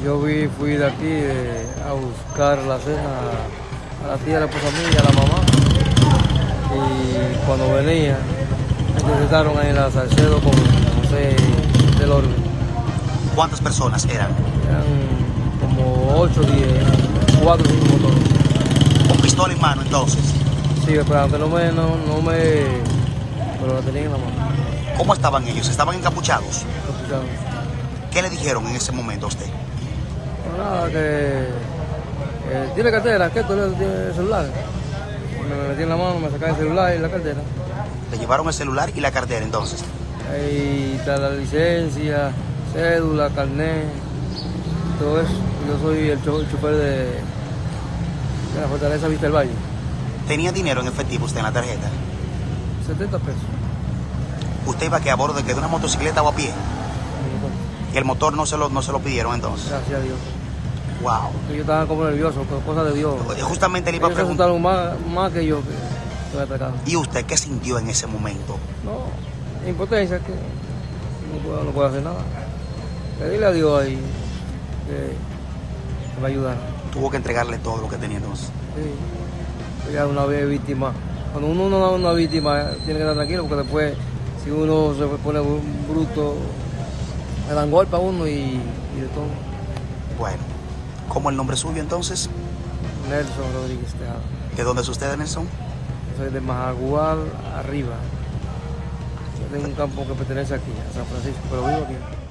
Yo vi, fui de aquí eh, a buscar la cena a la tía, a la esposa mía y a la mamá. Y cuando venía, me interceptaron ahí en la Salcedo con José del Orden. ¿Cuántas personas eran? Eran como 8 o 10, 4 o 5 motores. Con pistola en mano entonces. Sí, pero no me, no, no me, pero la tenía en la mano. ¿Cómo estaban ellos? ¿Estaban encapuchados? Escucharon. ¿Qué le dijeron en ese momento a usted? Pero nada, que eh, tiene cartera, que tú tiene el celular. Me metí en la mano, me sacaron el celular y la cartera. Le llevaron el celular y la cartera entonces. Ahí está la licencia, cédula, carnet, todo eso. Yo soy el, cho- el chofer de, de la Fortaleza Vista del Valle. ¿Tenía dinero en efectivo usted en la tarjeta? 70 pesos. ¿Usted iba que a bordo de, que de una motocicleta o a pie? Y el motor no se lo, no se lo pidieron entonces. Gracias a Dios. Wow. Yo estaba como nervioso, por cosas de Dios. Justamente le iba a Ellos se preguntar. más, más que yo que que me atacaron. ¿Y usted qué sintió en ese momento? No, impotencia, que no puedo, no puedo hacer nada. Pedirle a Dios ahí que, me ayudara. Tuvo que entregarle todo lo que tenía entonces. Sí. Ya una vez víctima. Cuando uno no es una víctima, tiene que estar tranquilo, porque después, si uno se pone bru- bruto, le dan golpe a uno y, y de todo. Bueno, ¿cómo el nombre suyo entonces? Nelson Rodríguez Tejada. ¿De dónde es usted, Nelson? Yo soy de Majagual arriba. Yo tengo un campo que pertenece aquí, a San Francisco, pero vivo aquí.